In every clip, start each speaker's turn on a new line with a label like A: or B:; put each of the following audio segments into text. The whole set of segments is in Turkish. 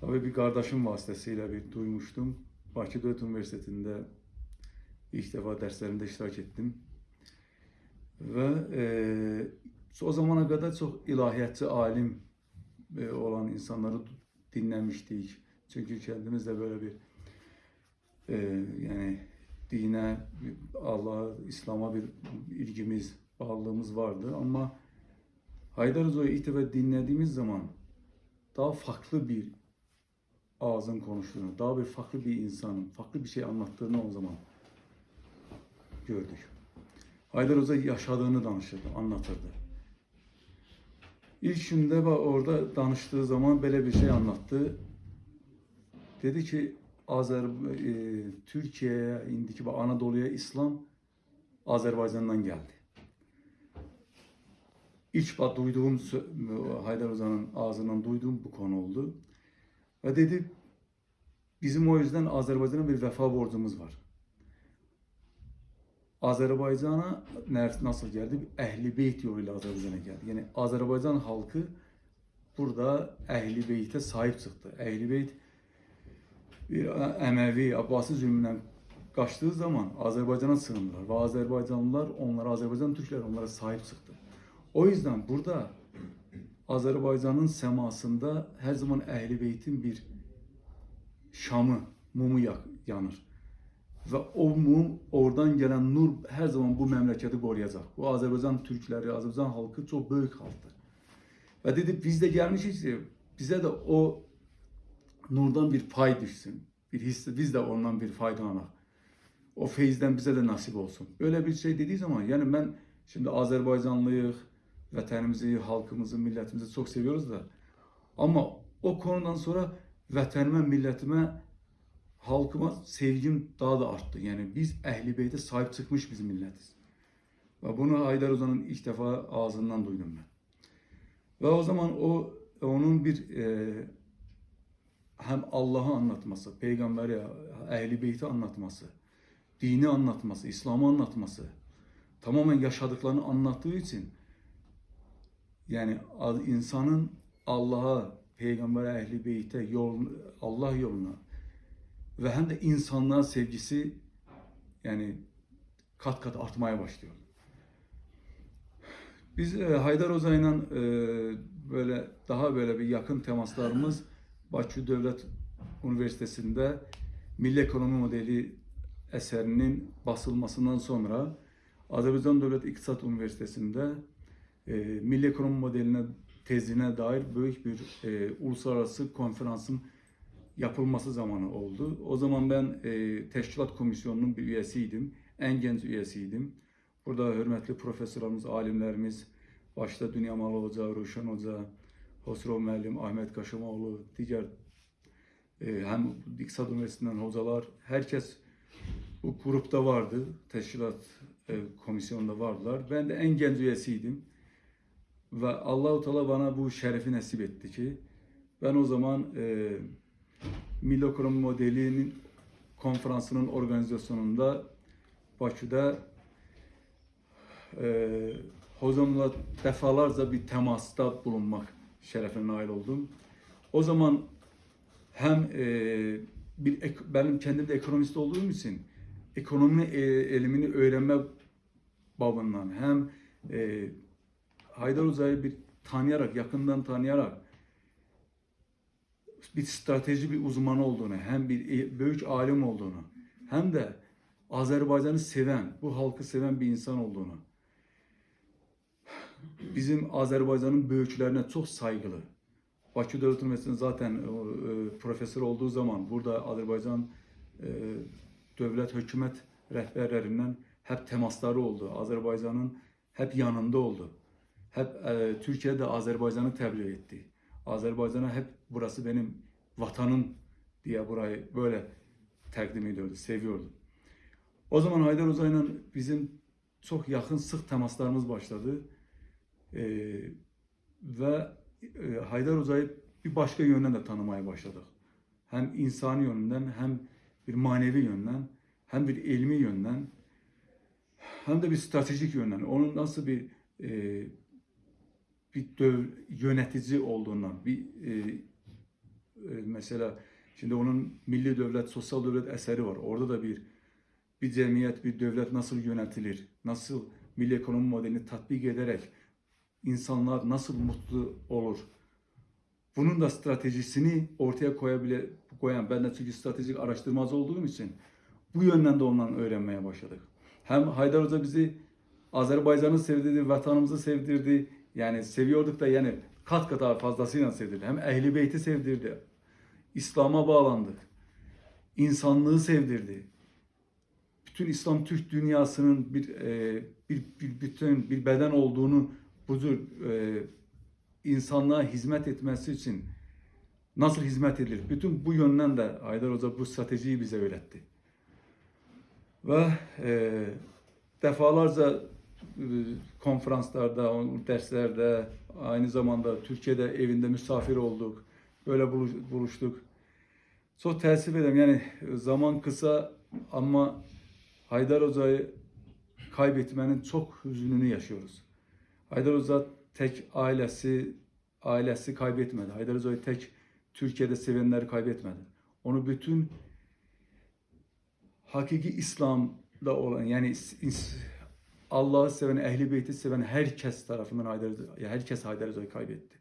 A: Tabii bir qardaşım vasitəsilə bir duymuşdum. Bakı Dövlət Universitetində ilk dəfə dərslərində iştirak etdim. Və e, o zamana qədər çox ilahiyyatçı alim e, olan insanları dinləmişdik. Çünki kəndimiz də belə bir e, yəni dinə, Allah, İslam'a bir ilgimiz, bağlılığımız vardı. Amma Haydar Hoca'yı ilk dəfə dinlədiyimiz zaman daha farklı bir ağzın konuştuğunu, daha bir farklı bir insanın, farklı bir şey anlattığını o zaman gördük. Haydar Hoca yaşadığını danışırdı, anlatırdı. İlk günde orada danıştığı zaman böyle bir şey anlattı. Dedi ki Azer e, Türkiye'ye indiki Anadolu'ya İslam Azerbaycan'dan geldi. İlk duyduğum Haydar Hoca'nın ağzından duyduğum bu konu oldu. Və dedi, bizim o yüzdən Azərbaycana bir vəfa borcumuz var. Azərbaycana nasıl gəldi? Əhli beyt yolu ilə Azərbaycana gəldi. Yəni Azərbaycan xalqı burada Əhli beytə sahib çıxdı. Əhli beyt bir e, Əməvi, Abbasi zülmündən qaçdığı zaman Azərbaycana sığındılar və Azərbaycanlılar onlara, Azərbaycan türkləri onlara sahib çıxdı. O yüzden burada Azərbaycanın səmasında hər zaman Əhl-i Beytin bir şamı, mumu yanır. Və o mum, oradan gələn nur hər zaman bu məmləkəti qoruyacaq. Bu Azərbaycan türkləri, Azərbaycan xalqı çox böyük xalqdır. Və dedi, biz də gəlmişik ki, bizə də o nurdan bir pay düşsün. Bir hiss, biz də ondan bir faydalanaq. O feyzdən bizə də nasib olsun. Öyle bir şey dediği zaman, yəni mən şimdi Azərbaycanlıyıq, vətənimizi, xalqımızı, millətimizi çox seviyoruz da. Amma o konudan sonra vətənimə, millətimə, xalqıma sevgim daha da artdı. Yəni biz Əhl-i Beytə sahib çıxmış biz millətiz. Və bunu Aydar Uzanın ilk dəfə ağzından duydum mən. Və o zaman o onun bir e, həm Allahı anlatması, peyğəmbəri, Əhl-i Beyti anlatması, dini anlatması, İslamı anlatması, tamamen yaşadıklarını anlattığı için yani insanın Allah'a, peygambere, ehli beyte, yol, Allah yoluna ve hem de insanlığa sevgisi yani kat kat artmaya başlıyor. Biz e, Haydar Hoca'yla e, böyle daha böyle bir yakın temaslarımız Bakü Devlet Üniversitesi'nde Milli Ekonomi Modeli eserinin basılmasından sonra Azerbaycan Devlet İktisat Üniversitesi'nde e, Milli Ekonomi Modeline tezine dair büyük bir e, uluslararası konferansın yapılması zamanı oldu. O zaman ben e, teşkilat komisyonunun bir üyesiydim. En genç üyesiydim. Burada hürmetli profesörlerimiz, alimlerimiz, başta Dünya Malı Hoca, Ruşen Hoca, Hosrov Müəllim, Ahmet Kaşımoğlu, diğer e, hem İktisat Üniversitesi'nden hocalar, herkes bu grupta vardı. Teşkilat e, komisyonunda vardılar. Ben de en genç üyesiydim. Ve Allahu Teala bana bu şerefi nasip etti ki ben o zaman e, Milli Ekonomi Modeli'nin konferansının organizasyonunda Bakü'de e, hocamla defalarca bir temasta bulunmak şerefine nail oldum. O zaman hem e, bir benim kendim de ekonomist olduğum için ekonomi e, elimini öğrenme babından hem e, Haydar Hoca'yı bir tanıyarak, yakından tanıyarak bir strateji bir uzmanı olduğunu, hem bir e- büyük alim olduğunu, hem de Azerbaycan'ı seven, bu halkı seven bir insan olduğunu, bizim Azerbaycan'ın büyüklerine çok saygılı. Bakü Devlet Üniversitesi'nde zaten e, e, profesör olduğu zaman burada Azerbaycan e, devlet hükümet rehberlerinden hep temasları oldu. Azerbaycan'ın hep yanında oldu. Hep e, Türkiye'de Azerbaycan'ı tebliğ etti. Azerbaycan'a hep burası benim vatanım diye burayı böyle takdim ediyordu, seviyordu. O zaman Haydar Hoca'yla bizim çok yakın sık temaslarımız başladı. Ee, ve e, Haydar Hoca'yı bir başka yönden de tanımaya başladık. Hem insani yönden hem bir manevi yönden hem bir ilmi yönden hem de bir stratejik yönden. Onun nasıl bir e, bir döv, yönetici olduğundan, bir e, e, Mesela şimdi onun milli devlet, sosyal devlet eseri var. Orada da bir bir cemiyet, bir devlet nasıl yönetilir? Nasıl milli ekonomi modelini tatbik ederek insanlar nasıl mutlu olur? Bunun da stratejisini ortaya koyabile koyan ben de çünkü stratejik araştırmacı olduğum için bu yönden de ondan öğrenmeye başladık. Hem Haydar Hoca bizi Azerbaycan'ı sevdirdi, vatanımızı sevdirdi. Yani seviyorduk da yani kat kat daha fazlasıyla sevdirdi. Hem Ehli Beyt'i sevdirdi. İslam'a bağlandık. İnsanlığı sevdirdi. Bütün İslam Türk dünyasının bir e, bir, bir bütün bir beden olduğunu bu tür e, insanlığa hizmet etmesi için nasıl hizmet edilir? Bütün bu yönden de Haydar Hoca bu stratejiyi bize öğretti. Ve e, defalarca konferanslarda, on- derslerde, aynı zamanda Türkiye'de evinde misafir olduk. Böyle buluş- buluştuk. Çok teessüf ederim. Yani zaman kısa ama Haydar Hoca'yı kaybetmenin çok hüzününü yaşıyoruz. Haydar Hoca tek ailesi ailesi kaybetmedi. Haydar Hoca'yı tek Türkiye'de sevenleri kaybetmedi. Onu bütün hakiki İslam'da olan yani Allah'ı seven, Ehli Beyt'i seven herkes tarafından Haydar herkes Haydar Hoca'yı kaybetti.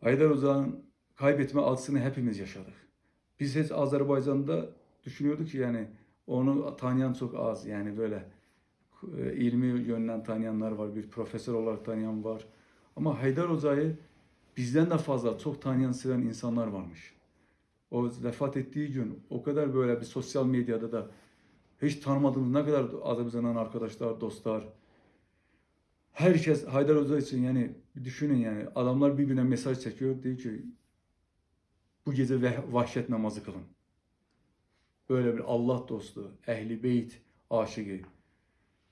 A: Haydar Hoca'nın kaybetme acısını hepimiz yaşadık. Biz hiç Azerbaycan'da düşünüyorduk ki yani onu tanıyan çok az yani böyle e, ilmi yönden tanıyanlar var, bir profesör olarak tanıyan var. Ama Haydar Hoca'yı bizden de fazla çok tanıyan, seven insanlar varmış. O vefat ettiği gün o kadar böyle bir sosyal medyada da hiç tanımadığımız ne kadar Azerbaycan'dan arkadaşlar, dostlar. Herkes Haydar Hoca için yani düşünün yani adamlar birbirine mesaj çekiyor. Diyor ki bu gece vahşet namazı kılın. Böyle bir Allah dostu, Ehli Beyt aşığı,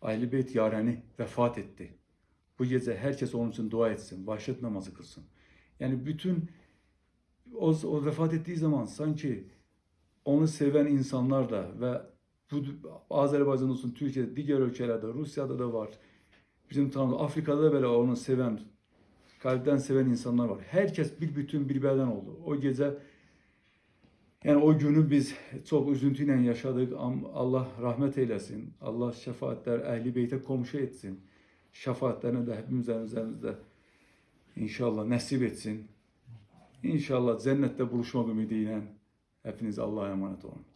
A: Ehli Beyt yareni vefat etti. Bu gece herkes onun için dua etsin, vahşet namazı kılsın. Yani bütün o, o vefat ettiği zaman sanki onu seven insanlar da ve bu Azərbaycan olsun, Türkiyədə, digər ölkələrdə, Rusiyada da var. Bizim tanıdığımız Afrikada da belə onu sevən, qalbdən sevən insanlar var. Hər kəs bir bütün, bir bədən oldu. O gecə Yəni o günü biz çox üzüntü ilə yaşadıq. Allah rəhmət eyləsin. Allah şəfaətlər əhli beytə qonşu etsin. Şəfaətlərini də hepimizin üzərimizdə inşallah nəsib etsin. İnşallah cənnətdə buluşmaq ümidi ilə hepiniz Allah'a emanet olun.